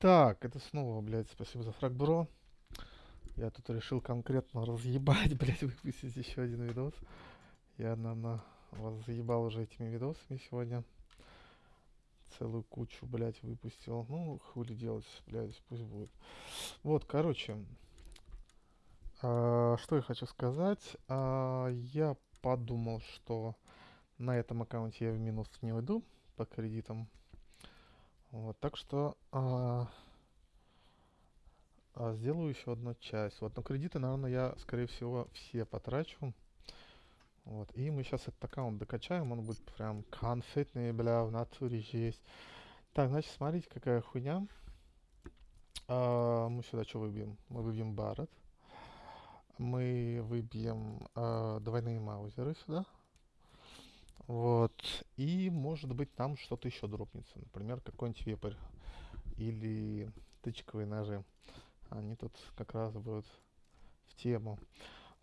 Так, это снова, блядь, спасибо за фраг, бро. Я тут решил конкретно разъебать, блядь, выпустить еще один видос. Я, наверное, вас заебал уже этими видосами сегодня. Целую кучу, блядь, выпустил. Ну, хули делать, блядь, пусть будет. Вот, короче. а, что я хочу сказать. А, я подумал, что на этом аккаунте я в минус не уйду по кредитам. Вот, так что а, а, сделаю еще одну часть. Вот, но кредиты, наверное, я, скорее всего, все потрачу. Вот, и мы сейчас этот аккаунт докачаем, он будет прям конфетный, бля, в натуре есть. Так, значит, смотрите, какая хуйня. А, мы сюда что выбьем? Мы выбьем Барретт. Мы выбьем а, двойные маузеры сюда. Вот. И, может быть, там что-то еще дропнется. Например, какой-нибудь вепрь. Или тычковые ножи. Они тут как раз будут в тему.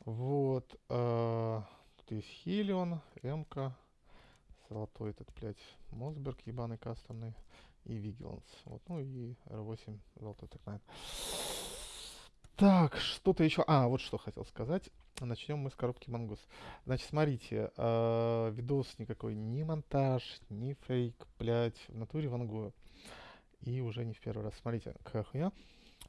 Вот. Э, тут есть Хелион, Эмка, золотой этот, блядь, Мосберг ебаный кастомный и Вигиланс. Вот, ну и R8 золотой так Так, что-то еще. А, вот что хотел сказать. Начнем мы с коробки Мангус. Значит, смотрите, э, видос никакой, ни монтаж, ни фейк, блядь, в натуре вангую. И уже не в первый раз. Смотрите, какая хуйня.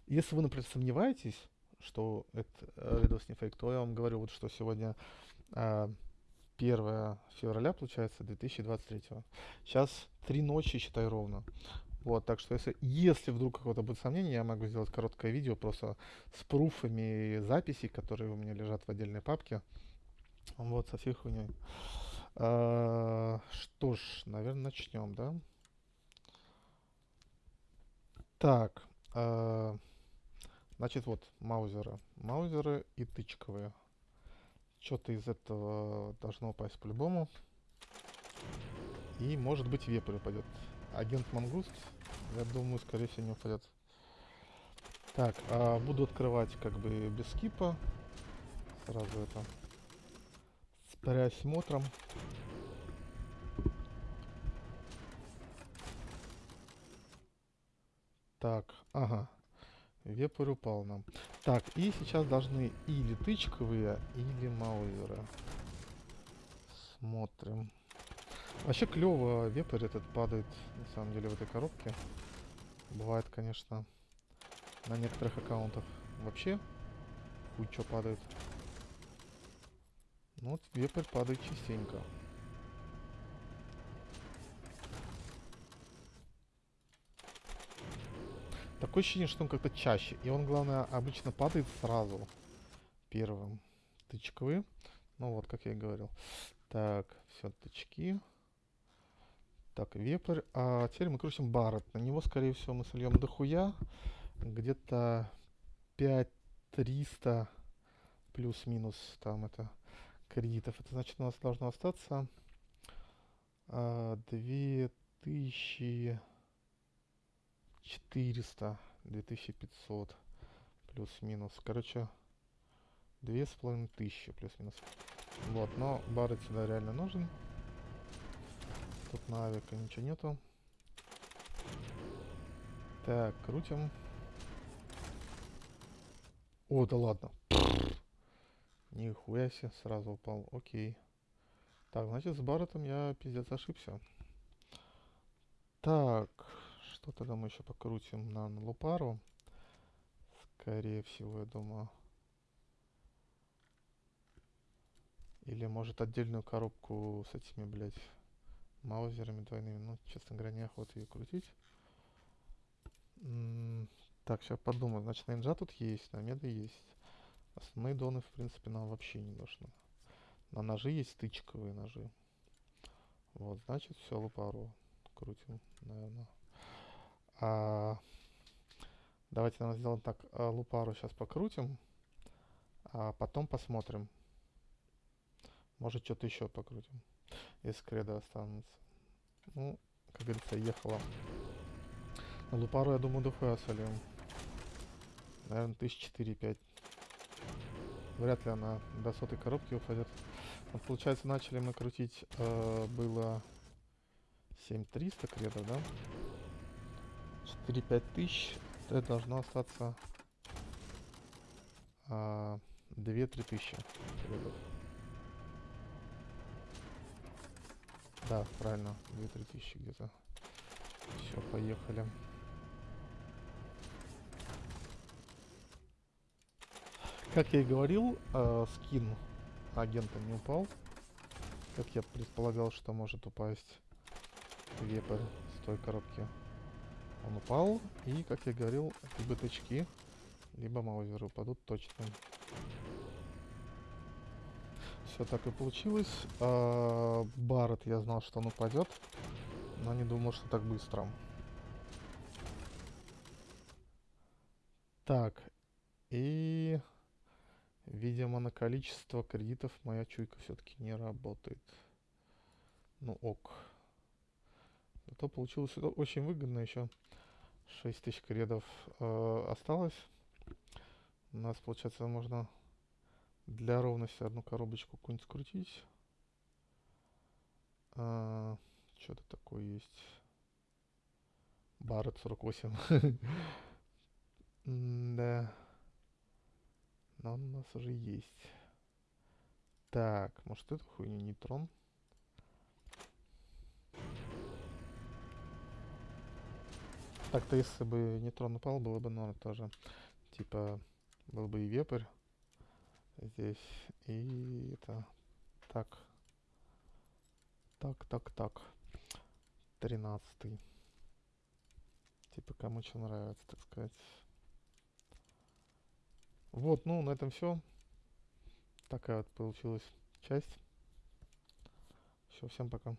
Если вы, например, сомневаетесь, что это э, видос не фейк, то я вам говорю, вот что сегодня э, 1 февраля, получается, 2023. Сейчас три ночи, считай, ровно. Вот, так что если, если вдруг какое-то будет сомнение, я могу сделать короткое видео просто с пруфами записей, которые у меня лежат в отдельной папке. Вот, со всей хуйней. А, что ж, наверное, начнем, да? Так, а, значит, вот, маузеры. Маузеры и тычковые. Что-то из этого должно упасть по-любому. И, может быть, вепрь упадет. Агент Мангуст, я думаю, скорее всего, не упадет. Так, а буду открывать как бы без скипа. Сразу это. С пересмотром. Так, ага. Вепрь упал нам. Так, и сейчас должны или тычковые, или маузеры. Смотрим. Вообще клево, вепрь этот падает, на самом деле, в этой коробке. Бывает, конечно, на некоторых аккаунтах вообще хуй падает. Ну вот вепрь падает частенько. Такое ощущение, что он как-то чаще. И он, главное, обычно падает сразу. Первым. Тычковые. Ну вот, как я и говорил. Так, все, тычки. Так, вепрь. А теперь мы крутим Барретт. На него, скорее всего, мы сольем дохуя. Где-то 5300 плюс-минус там это кредитов. Это значит, у нас должно остаться а, 2400, 2500 плюс-минус. Короче, две с половиной тысячи плюс-минус. Вот, но Барретт сюда реально нужен. Тут на авика ничего нету. Так, крутим. О, да ладно. Нихуя себе, сразу упал. Окей. Так, значит, с Барреттом я пиздец ошибся. Так, что тогда мы еще покрутим на Лупару? Скорее всего, я думаю. Или может отдельную коробку с этими, блядь, маузерами двойными. Ну, честно говоря, неохота ее крутить. Так, сейчас подумаю. Значит, на тут есть, на меда есть. Основные доны, в принципе, нам вообще не нужны. На ножи есть тычковые ножи. Вот, значит, все, лупару крутим, наверное. А, давайте, наверное, сделаем так. А, лупару сейчас покрутим, а потом посмотрим. Может, что-то еще покрутим если кредо останутся. Ну, как говорится, ехала. На лупару, я думаю, дохуя солим. Наверное, тысяч четыре-пять. Вряд ли она до сотой коробки упадет. Вот, получается, начали мы крутить, э, было 7300 кредов, да? 4-5 тысяч. Это должно остаться а, 2-3 тысячи. кредитов. Да, правильно, 2-3 тысячи где-то. Все, поехали. Как я и говорил, э, скин агента не упал. Как я предполагал, что может упасть вепрь с той коробки. Он упал, и, как я говорил, либо тычки, либо маузеры упадут точно. Все так и получилось. А, Барретт я знал, что он упадет, но не думал, что так быстро. Так, и... Видимо, на количество кредитов моя чуйка все-таки не работает. Ну ок. Зато получилось очень выгодно еще. 6 тысяч кредов э, осталось. У нас, получается, можно для ровности одну коробочку какую-нибудь скрутить. А, Что-то такое есть. Барретт 48. Да. Но он у нас уже есть. Так, может эту хуйню нейтрон? Так-то если бы нейтрон упал, было бы норм тоже. Типа, был бы и вепрь здесь, и это... Так. Так, так, так. Тринадцатый. Типа, кому что нравится, так сказать. Вот, ну, на этом все. Такая вот получилась часть. Все, всем пока.